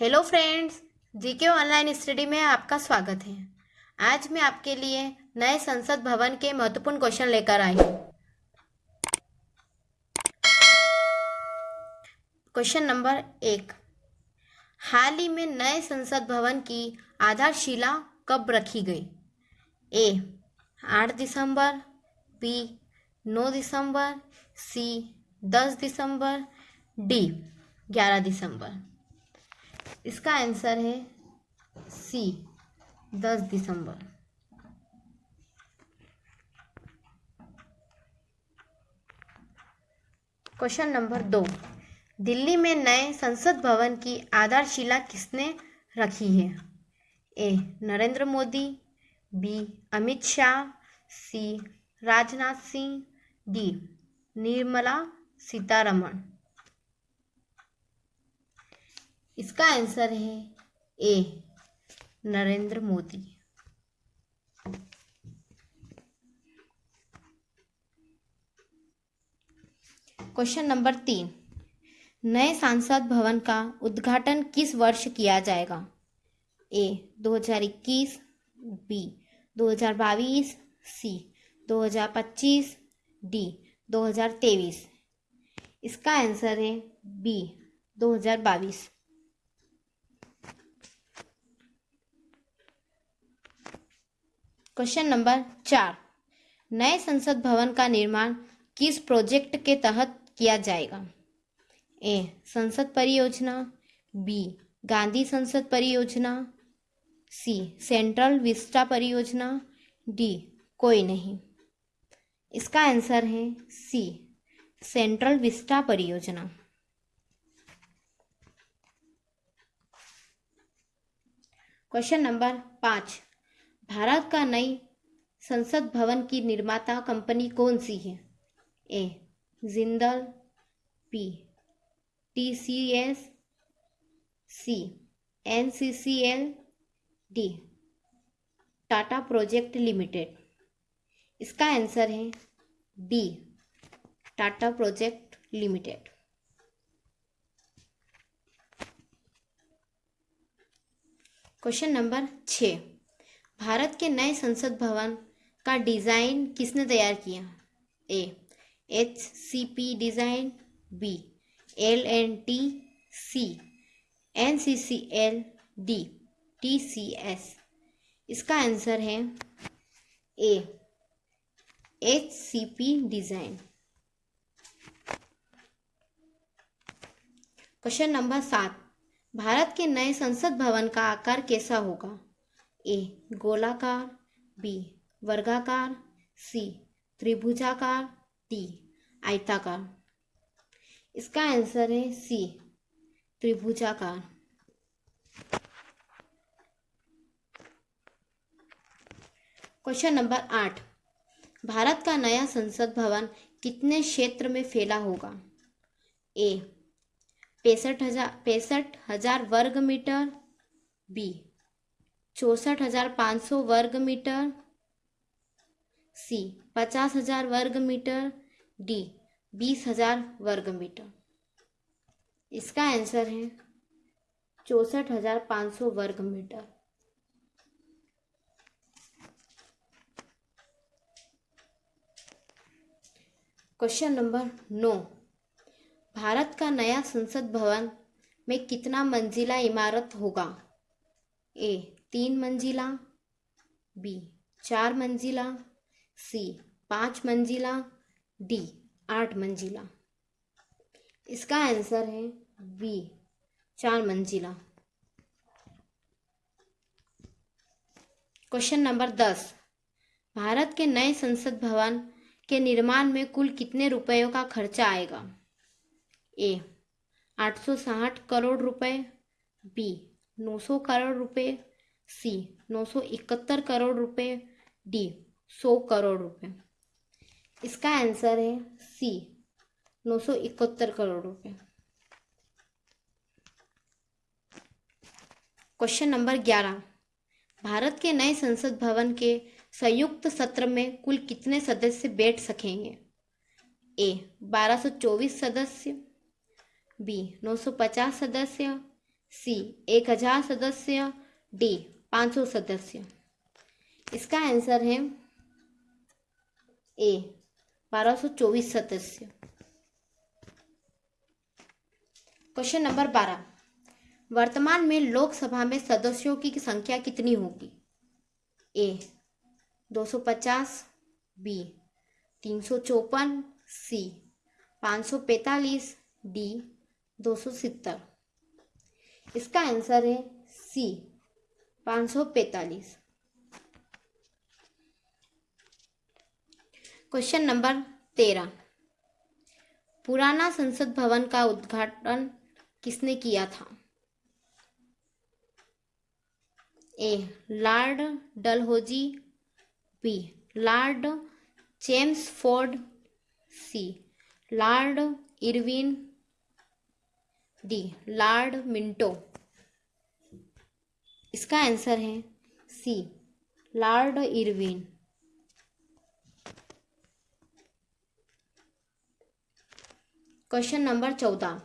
Hello friends, GK online study में आपका स्वागत है। आज मैं आपके लिए नए संसद भवन के महत्वपूर्ण क्वेश्चन लेकर आई हूँ। क्वेश्चन नंबर एक। हाल ही में नए संसद भवन की आधारशिला कब रखी गई? ए, आठ दिसंबर, बी, नौ दिसंबर, सी, दस दिसंबर, डी, ग्यारह दिसंबर। इसका आंसर है सी, दस दिसंबर। क्वेश्चन नंबर दो, दिल्ली में नए संसद भवन की आधारशिला किसने रखी है? A, Narendra Modi, B, Amit Shah, C, Rajnath Singh, D, Nirmala Sitharaman. इसका आंसर है A, Narendra Modi. Question number तीन, नए सांसद भवन का उद्घाटन किस वर्ष किया जाएगा? ए 2021 बी 2022 सी 2025 डी 2023 इसका आंसर है बी 2022 क्वेश्चन नंबर चार। नए संसद भवन का निर्माण किस प्रोजेक्ट के तहत किया जाएगा? ए, संसद परियोजना, बी, गांधी संसद परियोजना, सी, सेंट्रल विस्टा परियोजना, डी, कोई नहीं। इसका आंसर है सी, सेंट्रल विस्टा परियोजना। क्वेश्चन नंबर पाँच। भारत का नई संसद भवन की निर्माता कंपनी कौन सी है? A, Jindal P T C S C N C C L D, Tata project limited. इसका आंसर है D Tata project limited. Question number छ। भारत के नए संसद भवन का डिज़ाइन किसने तैयार किया? A H C P design B L N T C N C C L D T C S इसका आंसर है A H C P design. Question number सात, भारत के नए संसद भवन का आकार कैसा होगा? ए, गोलाकार, बी, वर्गाकार, सी, त्रिभुजाकार, डी, आयताकार। इसका आंसर है सी, त्रिभुजाकार। क्वेश्चन नंबर आठ। भारत का नया संसद भवन कितने क्षेत्र में फैला होगा? ए, पैंसठ हज़ार पैंसठ हज़ार वर्ग मीटर, बी चौंसठ हज़ार पाँच सौ वर्ग मीटर, सी, पचास हज़ार वर्ग मीटर, डी, बीस हज़ार वर्ग मीटर। इसका आंसर है चौंसठ हज़ार पाँच सौ वर्ग मीटर। क्वेश्चन नंबर नौ। भारत का नया संसद भवन में कितना मंजिला इमारत होगा? ए तीन मंजिला, बी चार मंजिला, सी पाँच मंजिला, डी आठ मंजिला। इसका आंसर है बी, चार मंजिला। क्वेश्चन नंबर दस। भारत के नए संसद भवन के निर्माण में कुल कितने रुपयों का खर्चा आएगा? ए, आठ सौ साठ करोड़ रुपए, बी, नौ सौ करोड़ रुपए सी, नौ सौ इकहत्तर करोड़ रुपए, डी, सौ करोड़ रुपए। इसका आंसर है सी, नौ सौ इकहत्तर करोड़ रुपए। क्वेश्चन नंबर ग्यारह, भारत के नए संसद भवन के संयुक्त सत्र में कुल कितने सदस्य बैठ सकेंगे? ए, बारह सौ चौबीस सदस्य, बी, नौ सौ पचास सदस्य, सी, एक हज़ार सदस्य डी, पाँच सौ सदस्य। इसका आंसर है ए, बारह सौ चौबीस सदस्य। क्वेश्चन नंबर बारह। वर्तमान में लोकसभा में सदस्यों की संख्या कितनी होगी? ए, दो सौ पचास, बी, तीन सौ चौपन, सी, पाँच सौ पैंतालीस, डी, दो सौ सत्तर। इसका आंसर है सी पाँच सौ पैंतालीस। क्वेश्चन नंबर तेरह। पुराना संसद भवन का उद्घाटन किसने किया था? A lord Dalhousie. B lord James Ford. C lord Irwin. D lord Minto. इसका आंसर है C, lord Irwin. Question number चौदह,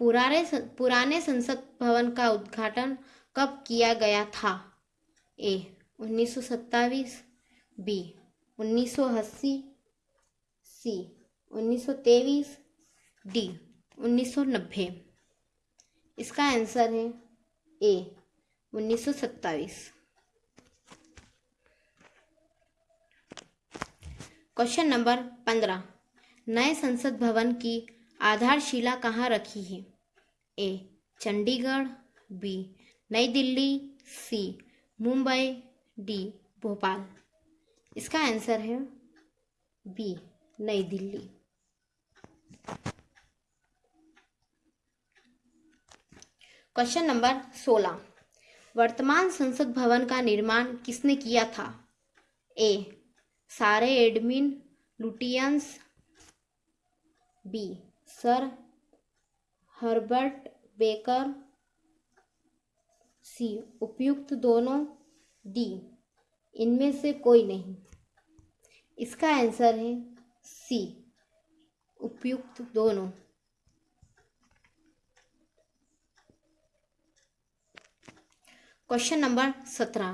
पुराने पुराने संसद भवन का उद्घाटन कब किया गया था? ए, उन्नीस सौ सत्ताईस, बी, उन्नीस सौ अस्सी, सी, उन्नीस सौ तेईस, डी, उन्नीस सौ नब्बे। इसका आंसर है ए उन्नीस सौ सत्ताईस। क्वेश्चन नंबर पंद्रह। नए संसद भवन की आधारशिला कहाँ रखी है? A Chandigarh B New Delhi C Mumbai D Bhopal. इसका आंसर है बी नई दिल्ली। क्वेश्चन नंबर सोलह। वर्तमान संसद भवन का निर्माण किसने किया था? A. Sir Edwin Lutyens, B. Sir Herbert Baker, C. उपयुक्त दोनों, डी. इनमें से कोई नहीं। इसका आंसर है सी. उपयुक्त दोनों। क्वेश्चन नंबर सत्रह।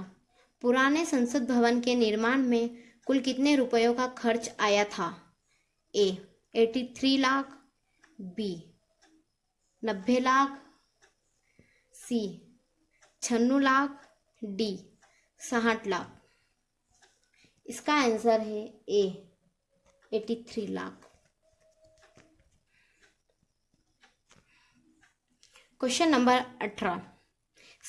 पुराने संसद भवन के निर्माण में कुल कितने रुपयों का खर्च आया था? A eighty three lakh. B नब्बे लाख। सी छन्नू लाख। डी साठ लाख। इसका आंसर है A eighty three lakh. Question number अठारह।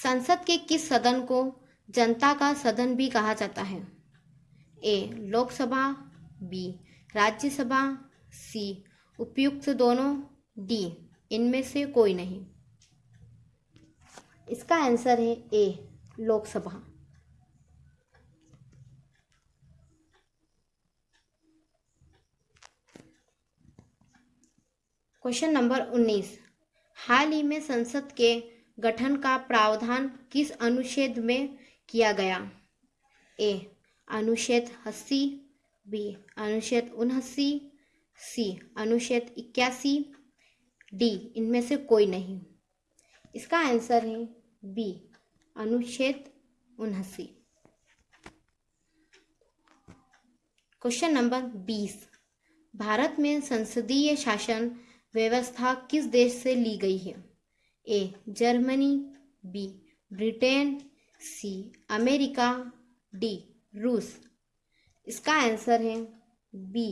संसद के किस सदन को जनता का सदन भी कहा जाता है? A, Lok Sabha, B, Rajya Sabha, C, उपयुक्त दोनों, डी, इनमें से कोई नहीं। इसका आंसर है ए, लोकसभा। क्वेश्चन नंबर उन्नीस। हाल ही में संसद के गठन का प्रावधान किस अनुच्छेद में किया गया? ए, अनुच्छेद अस्सी, बी, अनुच्छेद उनहसी सी, अनुच्छेद इक्यासी, डी, इनमें से कोई नहीं। इसका आंसर है बी, अनुच्छेद उनहसी क्वेश्चन नंबर बीस, भारत में संसदीय शासन व्यवस्था किस देश से ली गई है? A Germany B Britain C America D रूस इसका आंसर है बी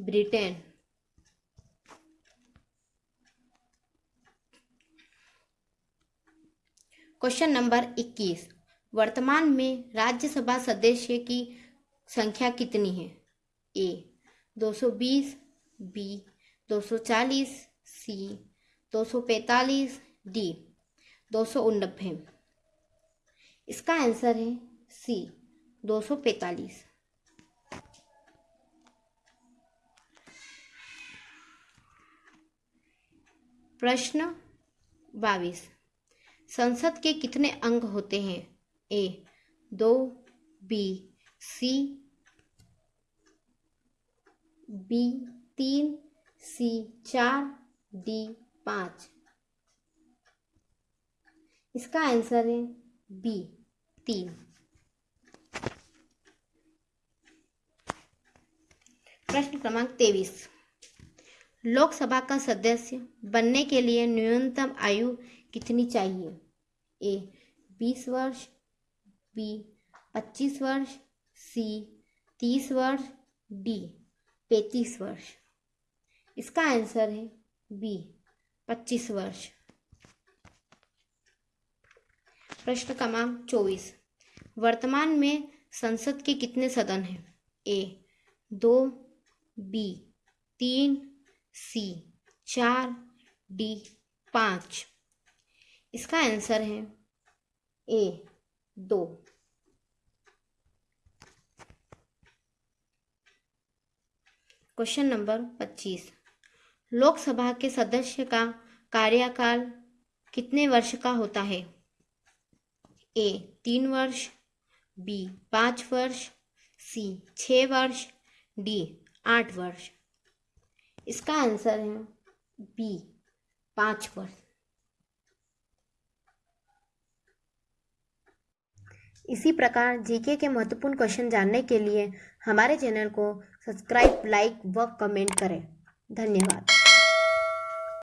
ब्रिटेन क्वेश्चन नंबर 21 वर्तमान में राज्यसभा सदस्य की संख्या कितनी है? ए 220 बी दो सौ चालीस सी दो सौ पैंतालीस डी, दो सौ उनबे इसका आंसर है सी, दो सौ पैंतालीस। प्रश्न बाईस, संसद के कितने अंग होते हैं? ए, दो, बी, सी, बी, तीन, सी, चार, डी पाँच। इसका आंसर है बी, तीन। प्रश्न क्रमांक तेईस। लोकसभा का सदस्य बनने के लिए न्यूनतम आयु कितनी चाहिए? ए, बीस वर्ष, बी, पच्चीस वर्ष, सी, तीस वर्ष, डी, पैंतीस वर्ष। इसका आंसर है बी। पच्चीस वर्ष। प्रश्न क्रमांक चौबीस। वर्तमान में संसद के कितने सदन हैं? ए, दो, बी, तीन, सी, चार, डी, पाँच। इसका आंसर है ए, दो। क्वेश्चन नंबर पच्चीस। लोकसभा के सदस्य का कार्यकाल कितने वर्ष का होता है? ए, तीन वर्ष, बी, पाँच वर्ष, सी छः वर्ष, डी, आठ वर्ष। इसका आंसर है बी, पाँच वर्ष। इसी प्रकार जीके के महत्वपूर्ण क्वेश्चन जानने के लिए हमारे चैनल को सब्सक्राइब लाइक व कमेंट करें। धन्यवाद।